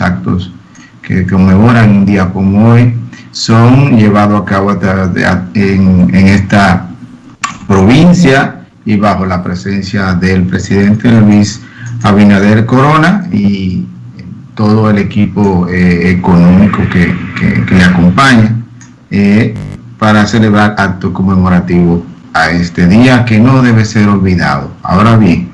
actos que conmemoran un día como hoy son llevados a cabo en, esta provincia y bajo la presencia del presidente Luis Abinader Corona y todo el equipo eh, económico que, le acompaña eh, para celebrar actos conmemorativos a este día que no debe ser olvidado. Ahora bien,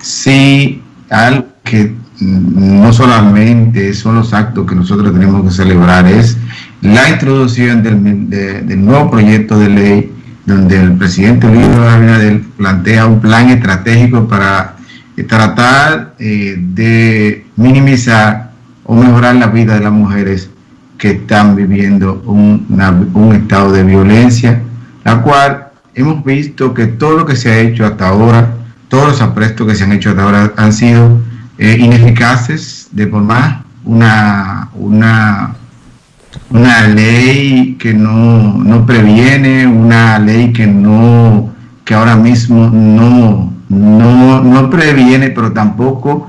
si algo que no solamente son los actos que nosotros tenemos que celebrar, es la introducción del, nuevo proyecto de ley donde el presidente Luis Abinader plantea un plan estratégico para eh, tratar eh, de minimizar o mejorar la vida de las mujeres que están viviendo un, un estado de violencia, la cual hemos visto que todo lo que se ha hecho hasta ahora, todos los aprestos que se han hecho hasta ahora han sido eh, ineficaces de por más una, una, una ley que no, previene, una ley que no que ahora mismo no, no, previene, pero tampoco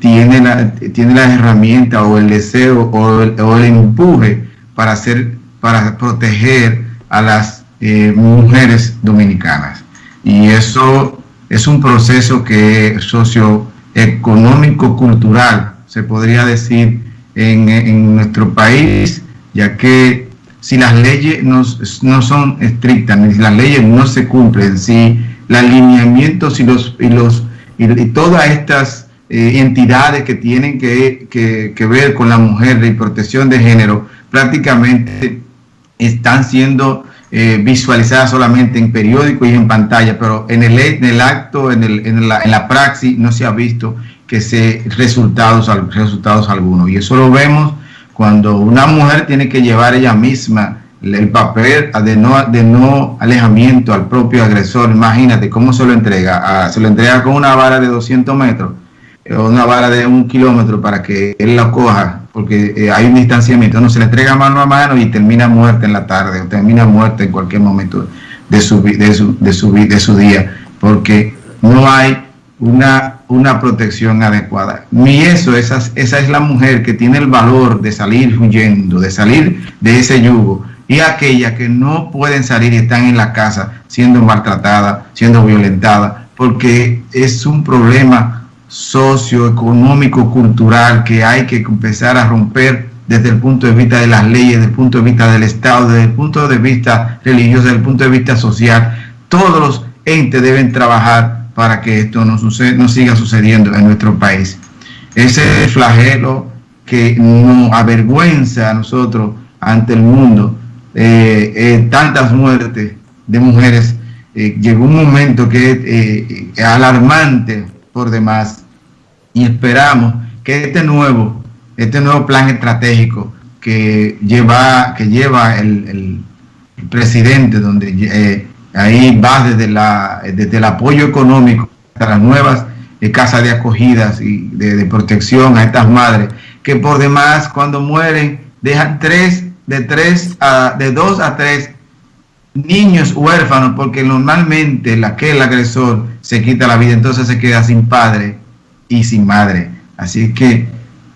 tiene, la, tiene las herramientas o el deseo o el, o el empuje para hacer, para proteger a las eh, mujeres dominicanas. Y eso es un proceso que socio económico, cultural, se podría decir, en, nuestro país, ya que si las leyes no, no, son estrictas, ni si las leyes no se cumplen, si los alineamientos y, los, y, los, y, todas estas eh, entidades que tienen que, que, ver con la mujer y protección de género prácticamente están siendo eh, visualizadas solamente en periódico y en pantalla, pero en el, en el acto, en, el, en, la, en la praxis, no se ha visto que se resultados, resultados algunos. Y eso lo vemos cuando una mujer tiene que llevar ella misma el papel de no, de no alejamiento al propio agresor. Imagínate cómo se lo entrega. Se lo entrega con una vara de 200 metros o una vara de un kilómetro para que él la coja porque eh, hay un distanciamiento, no se le entrega mano a mano y termina muerta en la tarde o termina muerta en cualquier momento de su, de su, de su, día, porque no hay una, una protección adecuada. Ni eso, esa, esa es la mujer que tiene el valor de salir huyendo, de salir de ese yugo, y aquella que no pueden salir y están en la casa siendo maltratada, siendo violentada, porque es un problema socioeconómico, cultural que hay que empezar a romper desde el punto de vista de las leyes, desde el punto de vista del Estado, desde el punto de vista religioso, desde el punto de vista social. Todos los entes deben trabajar para que esto no, suceda, no siga sucediendo en nuestro país. Ese flagelo que nos avergüenza a nosotros ante el mundo, eh, eh, tantas muertes de mujeres, eh, llegó un momento que es alarmante por demás y esperamos que este nuevo, este nuevo plan estratégico que lleva, que lleva el, presidente, donde eh, ahí va desde, la, desde el apoyo económico hasta las nuevas eh, casas de acogidas y de, protección a estas madres, que por demás cuando mueren dejan tres, de tres a, de dos a tres niños huérfanos, porque normalmente la que el agresor se quita la vida, entonces se queda sin padre y sin madre. Así que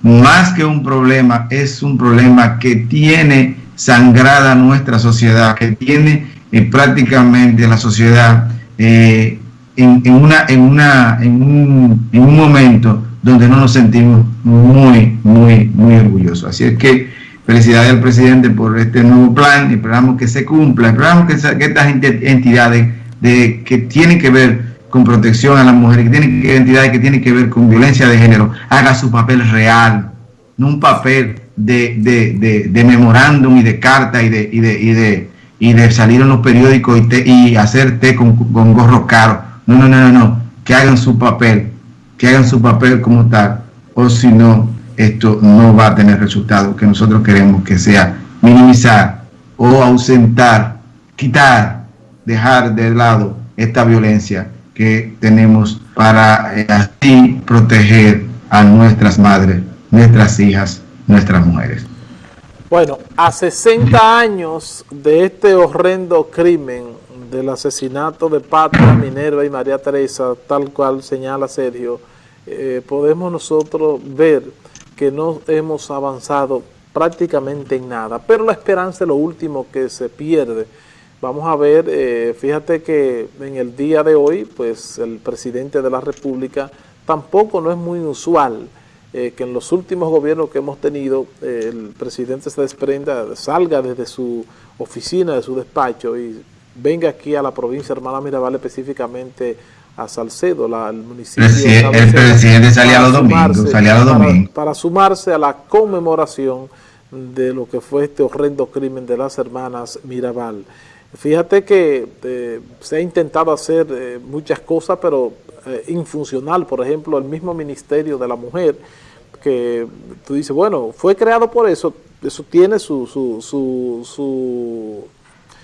más que un problema, es un problema que tiene sangrada nuestra sociedad, que tiene eh, prácticamente la sociedad eh, en, una, en, una, en, un, en un momento donde no nos sentimos muy, muy, muy orgullosos. Así es que felicidades al presidente por este nuevo plan, esperamos que se cumpla, esperamos que, que estas entidades de, que tienen que ver con protección a las mujeres, que tienen que que tienen que ver con violencia de género, haga su papel real, no un papel de, de, de, memorándum y de carta y de, y de, y de, y de salir en los periódicos y, y hacer té con, con gorro caro. No, no, no, no, no, que hagan su papel, que hagan su papel como tal, o si no, esto no va a tener resultado que nosotros queremos que sea. Minimizar o ausentar, quitar, dejar de lado esta violencia que tenemos para eh, así proteger a nuestras madres, nuestras hijas, nuestras mujeres. Bueno, a 60 años de este horrendo crimen del asesinato de Patra, Minerva y María Teresa, tal cual señala Sergio, eh, podemos nosotros ver que no hemos avanzado prácticamente en nada, pero la esperanza es lo último que se pierde. Vamos a ver, eh, fíjate que en el día de hoy, pues el presidente de la República tampoco no es muy usual eh, que en los últimos gobiernos que hemos tenido, eh, el presidente se desprenda, salga desde su oficina, de su despacho y venga aquí a la provincia de Hermana Mirabal específicamente a Salcedo, la, el municipio. el presidente salía los domingos, salía los domingos. Para, sumarse a la conmemoración de lo que fue este horrendo crimen de las hermanas Mirabal. Fíjate que eh, se ha intentado hacer eh, muchas cosas, pero eh, infuncional. Por ejemplo, el mismo Ministerio de la Mujer, que tú dices, bueno, fue creado por eso, eso tiene su, su, su, su,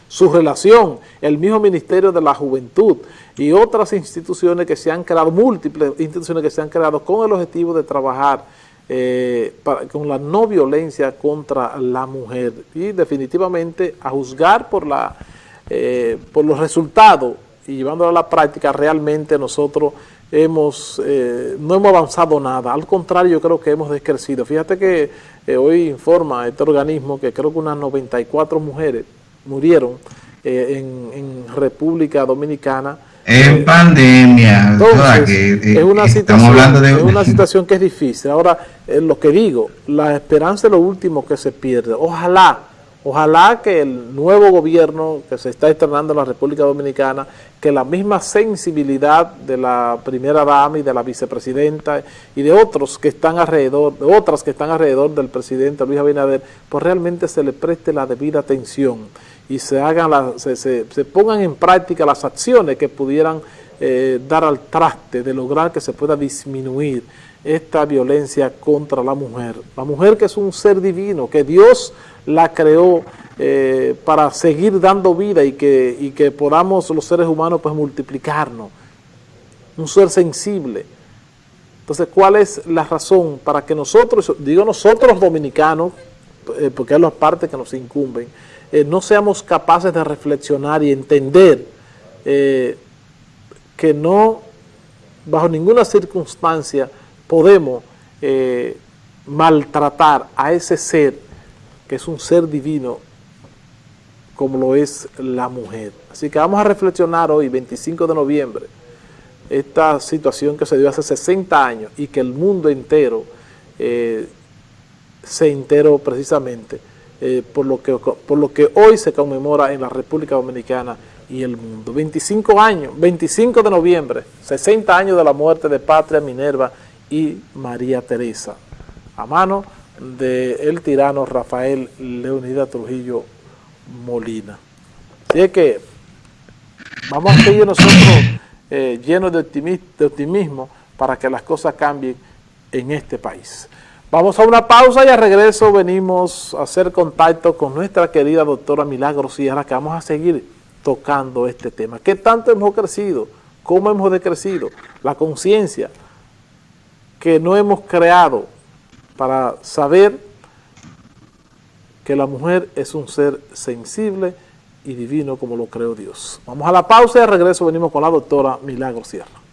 su relación. El mismo Ministerio de la Juventud y otras instituciones que se han creado, múltiples instituciones que se han creado con el objetivo de trabajar eh, con la no violencia contra la mujer y definitivamente a juzgar por, la, eh, por los resultados y llevándolo a la práctica realmente nosotros hemos eh, no hemos avanzado nada, al contrario yo creo que hemos descrecido. Fíjate que hoy informa este organismo que creo que unas 94 mujeres murieron en, en República Dominicana en pandemia. Eh, es, una situación, hablando de... es una situación que es difícil. Ahora, eh, lo que digo, la esperanza es lo último que se pierde. Ojalá, ojalá que el nuevo gobierno que se está estrenando en la República Dominicana, que la misma sensibilidad de la primera dama y de la vicepresidenta y de otros que están alrededor, de otras que están alrededor del presidente Luis Abinader, pues realmente se le preste la debida atención y se, hagan se, se, pongan en práctica las acciones que pudieran eh, dar al traste de lograr que se pueda disminuir esta violencia contra la mujer. La mujer que es un ser divino, que Dios la creó eh, para seguir dando vida y que, y que podamos los seres humanos pues multiplicarnos. Un ser sensible. Entonces, ¿cuál es la razón para que nosotros, digo nosotros dominicanos, eh, porque es la parte que nos incumben, eh, no seamos capaces de reflexionar y entender eh, que no, bajo ninguna circunstancia, podemos eh, maltratar a ese ser, que es un ser divino, como lo es la mujer. Así que vamos a reflexionar hoy, 25 de noviembre, esta situación que se dio hace 60 años y que el mundo entero se enteró precisamente eh, por, lo que, por lo que hoy se conmemora en la República Dominicana y el mundo. 25 años, 25 de noviembre, 60 años de la muerte de Patria Minerva y María Teresa, a mano del tirano Rafael Leonidas Trujillo Molina. Así es que vamos a seguir nosotros eh, llenos de optimismo para que las cosas cambien en este país. Vamos a una pausa y al regreso venimos a hacer contacto con nuestra querida doctora Milagro Sierra, que vamos a seguir tocando este tema. ¿Qué tanto hemos crecido? ¿Cómo hemos decrecido? La conciencia que no hemos creado para saber que la mujer es un ser sensible y divino como lo creó Dios. Vamos a la pausa y al regreso venimos con la doctora Milagro Sierra.